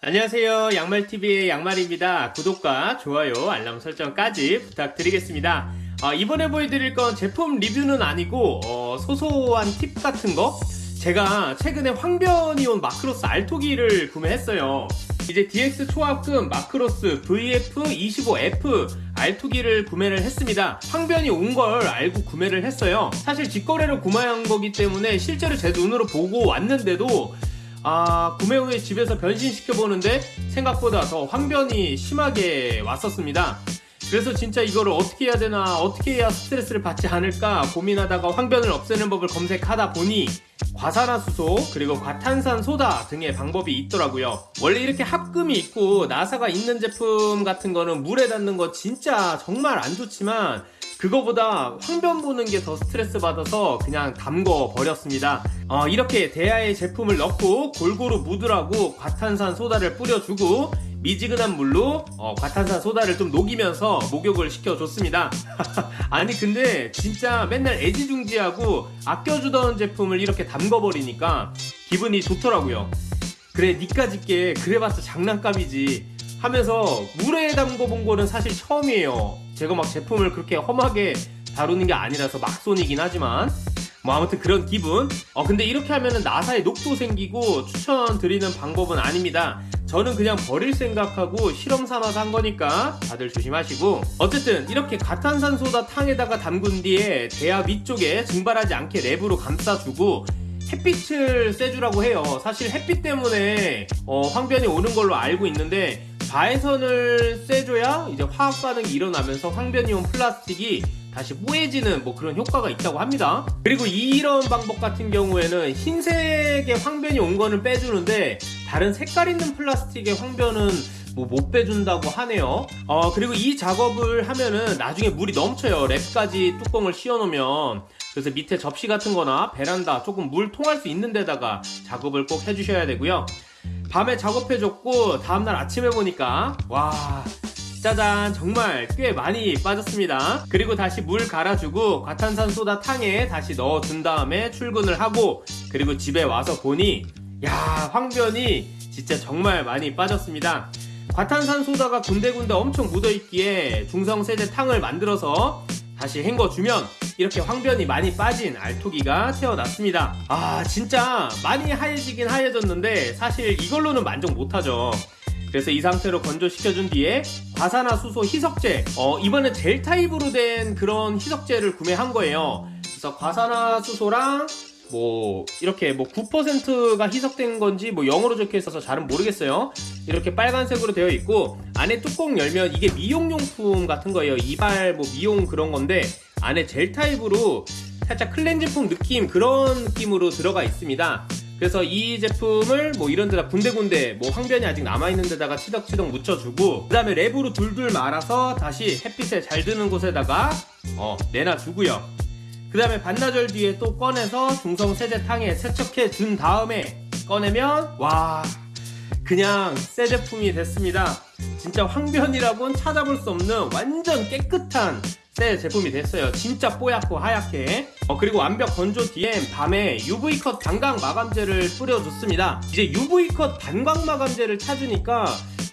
안녕하세요. 양말TV의 양말입니다. 구독과 좋아요, 알람 설정까지 부탁드리겠습니다. 어, 이번에 보여드릴 건 제품 리뷰는 아니고 어, 소소한 팁 같은 거 제가 최근에 황변이온 마크로스 알토기를 구매했어요. 이제 DX 초합금 마크로스 VF25F 알토기를 구매를 했습니다. 황변이 온 걸 알고 구매를 했어요. 사실 직거래로 구매한 거기 때문에 실제로 제 눈으로 보고 왔는데도 아, 구매 후에 집에서 변신시켜 보는데 생각보다 더 황변이 심하게 왔었습니다. 그래서 진짜 이거를 어떻게 해야 되나, 어떻게 해야 스트레스를 받지 않을까 고민하다가 황변을 없애는 법을 검색하다 보니 과산화수소 그리고 과탄산 소다 등의 방법이 있더라고요. 원래 이렇게 합금이 있고 나사가 있는 제품 같은 거는 물에 닿는 거 진짜 정말 안 좋지만 그거보다 황변 보는 게 더 스트레스 받아서 그냥 담궈 버렸습니다. 어, 이렇게 대야에 제품을 넣고 골고루 묻으라고 과탄산 소다를 뿌려주고 미지근한 물로 어, 과탄산 소다를 좀 녹이면서 목욕을 시켜줬습니다. 아니 근데 진짜 맨날 애지중지하고 아껴주던 제품을 이렇게 담궈버리니까 기분이 좋더라고요. 그래 니까 짓 게 그래봤자 장난감이지 하면서 물에 담궈본 거는 사실 처음이에요. 제가 막 제품을 그렇게 험하게 다루는 게 아니라서 막손이긴 하지만 뭐 아무튼 그런 기분. 어 근데 이렇게 하면은 나사에 녹도 생기고 추천드리는 방법은 아닙니다. 저는 그냥 버릴 생각하고 실험 삼아서 한 거니까 다들 조심하시고 어쨌든 이렇게 가탄산소다 탕에다가 담근 뒤에 대야 위쪽에 증발하지 않게 랩으로 감싸주고 햇빛을 쐬주라고 해요. 사실 햇빛 때문에 어, 황변이 오는 걸로 알고 있는데 바에선을 쐬줘야 이제 화학 반응이 일어나면서 황변이온 플라스틱이 다시 뽀해지는 뭐 그런 효과가 있다고 합니다. 그리고 이런 방법 같은 경우에는 흰색의 황변이 온 거는 빼주는데 다른 색깔 있는 플라스틱의 황변은 뭐 못 빼준다고 하네요. 어 그리고 이 작업을 하면은 나중에 물이 넘쳐요. 랩까지 뚜껑을 씌워놓으면 그래서 밑에 접시 같은 거나 베란다 조금 물 통할 수 있는 데다가 작업을 꼭 해주셔야 되고요. 밤에 작업해줬고 다음날 아침에 보니까 와 짜잔. 정말 꽤 많이 빠졌습니다. 그리고 다시 물 갈아주고 과탄산소다 탕에 다시 넣어준 다음에 출근을 하고 그리고 집에 와서 보니 야 황변이 진짜 정말 많이 빠졌습니다. 과탄산소다가 군데군데 엄청 묻어있기에 중성세제 탕을 만들어서 다시 헹궈주면 이렇게 황변이 많이 빠진 알토기가 태어났습니다. 아 진짜 많이 하얘지긴 하얘졌는데 사실 이걸로는 만족 못하죠. 그래서 이 상태로 건조시켜준 뒤에 과산화수소 희석제 어, 이번에 젤 타입으로 된 그런 희석제를 구매한 거예요. 그래서 과산화수소랑 뭐 이렇게 뭐 9%가 희석된 건지 뭐 영어로 적혀 있어서 잘은 모르겠어요. 이렇게 빨간색으로 되어 있고 안에 뚜껑 열면 이게 미용용품 같은 거예요. 이발 뭐 미용 그런 건데 안에 젤 타입으로 살짝 클렌징폼 느낌 그런 느낌으로 들어가 있습니다. 그래서 이 제품을 뭐 이런 데다 군데군데 뭐 황변이 아직 남아있는 데다가 치덕치덕 묻혀주고 그 다음에 랩으로 둘둘 말아서 다시 햇빛에 잘 드는 곳에다가 어, 내놔주고요 그 다음에 반나절 뒤에 또 꺼내서 중성 세제탕에 세척해 준 다음에 꺼내면 와 그냥 새 제품이 됐습니다. 진짜 황변이라고는 찾아볼 수 없는 완전 깨끗한 새 제품이 됐어요. 진짜 뽀얗고 하얗게. 어, 그리고 완벽 건조 뒤엔 밤에 UV컷 반광 마감제를 뿌려줬습니다. 이제 UV컷 반광 마감제를 찾으니까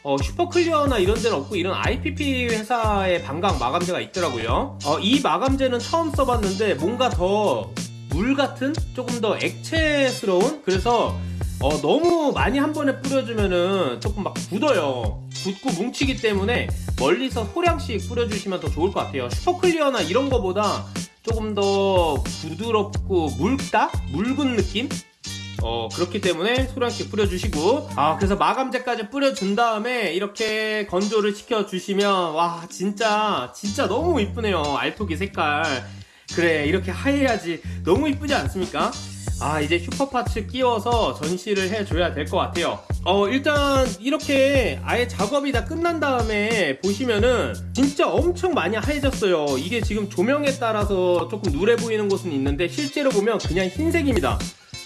어, 슈퍼클리어나 이런 데는 없고 이런 IPP 회사의 반광 마감제가 있더라고요. 어, 이 마감제는 처음 써봤는데 뭔가 더 물 같은? 조금 더 액체스러운? 그래서 어, 너무 많이 한 번에 뿌려주면은 조금 막 굳어요. 굳고 뭉치기 때문에 멀리서 소량씩 뿌려주시면 더 좋을 것 같아요. 슈퍼클리어나 이런 거보다 조금 더 부드럽고 묽다? 묽은 느낌? 어 그렇기 때문에 소량씩 뿌려주시고. 아 그래서 마감제까지 뿌려준 다음에 이렇게 건조를 시켜주시면 와 진짜 진짜 너무 이쁘네요. 알토기 색깔. 그래 이렇게 하얘야지 너무 이쁘지 않습니까? 아 이제 슈퍼파츠 끼워서 전시를 해줘야 될 것 같아요. 어 일단 이렇게 아예 작업이 다 끝난 다음에 보시면은 진짜 엄청 많이 하얘졌어요. 이게 지금 조명에 따라서 조금 누래 보이는 곳은 있는데 실제로 보면 그냥 흰색입니다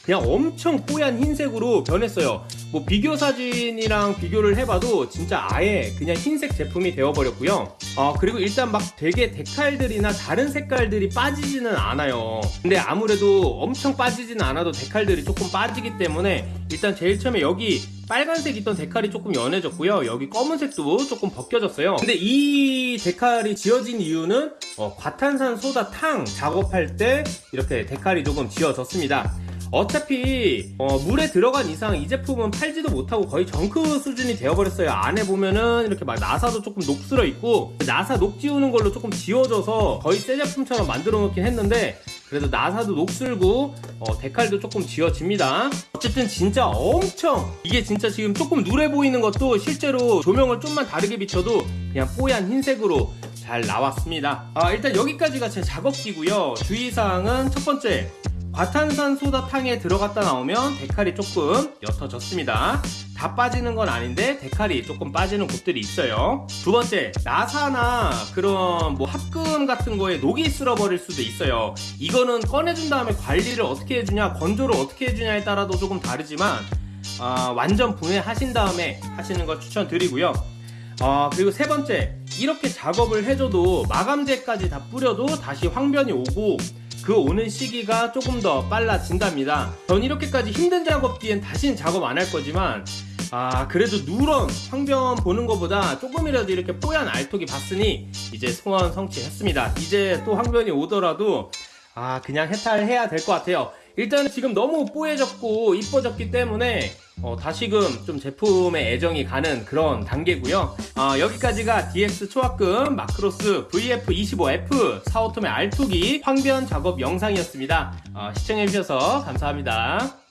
그냥 엄청 뽀얀 흰색으로 변했어요 뭐 비교 사진이랑 비교를 해봐도 진짜 아예 그냥 흰색 제품이 되어버렸고요. 어, 그리고 일단 막 되게 데칼들이나 다른 색깔들이 빠지지는 않아요. 근데 아무래도 엄청 빠지지는 않아도 데칼들이 조금 빠지기 때문에 일단 제일 처음에 여기 빨간색 있던 데칼이 조금 연해졌고요. 여기 검은색도 조금 벗겨졌어요. 근데 이 데칼이 지어진 이유는 어, 과탄산 소다 탕 작업할 때 이렇게 데칼이 조금 지어졌습니다. 어차피 어, 물에 들어간 이상 이 제품은 팔지도 못하고 거의 정크 수준이 되어버렸어요. 안에 보면은 이렇게 막 나사도 조금 녹슬어 있고 나사 녹 지우는 걸로 조금 지워져서 거의 새 제품처럼 만들어 놓긴 했는데 그래도 나사도 녹슬고 어, 데칼도 조금 지워집니다. 어쨌든 진짜 엄청 이게 진짜 지금 조금 누래 보이는 것도 실제로 조명을 좀만 다르게 비춰도 그냥 뽀얀 흰색으로 잘 나왔습니다. 아, 일단 여기까지가 제 작업기고요. 주의사항은 첫 번째 과탄산 소다 탕에 들어갔다 나오면 데칼이 조금 옅어졌습니다. 다 빠지는 건 아닌데 데칼이 조금 빠지는 곳들이 있어요. 두 번째 나사나 그런 뭐 합금 같은 거에 녹이 쓸어버릴 수도 있어요. 이거는 꺼내준 다음에 관리를 어떻게 해주냐 건조를 어떻게 해주냐에 따라도 조금 다르지만 아, 완전 분해하신 다음에 하시는 걸 추천드리고요. 아, 그리고 세 번째, 이렇게 작업을 해줘도 마감제까지 다 뿌려도 다시 황변이 오고 그 오는 시기가 조금 더 빨라진답니다. 전 이렇게까지 힘든 작업 뒤엔 다시는 작업 안 할 거지만 아 그래도 누런 황변 보는 것보다 조금이라도 이렇게 뽀얀 알톡이 봤으니 이제 소원 성취했습니다. 이제 또 황변이 오더라도 아 그냥 해탈해야 될 것 같아요. 일단 지금 너무 뽀얘졌고 이뻐졌기 때문에 어, 다시금 좀 제품에 애정이 가는 그런 단계고요. 어, 여기까지가 DX 초합금 마크로스 VF25F 사오톰의 알톡이 황변 작업 영상이었습니다. 어, 시청해주셔서 감사합니다.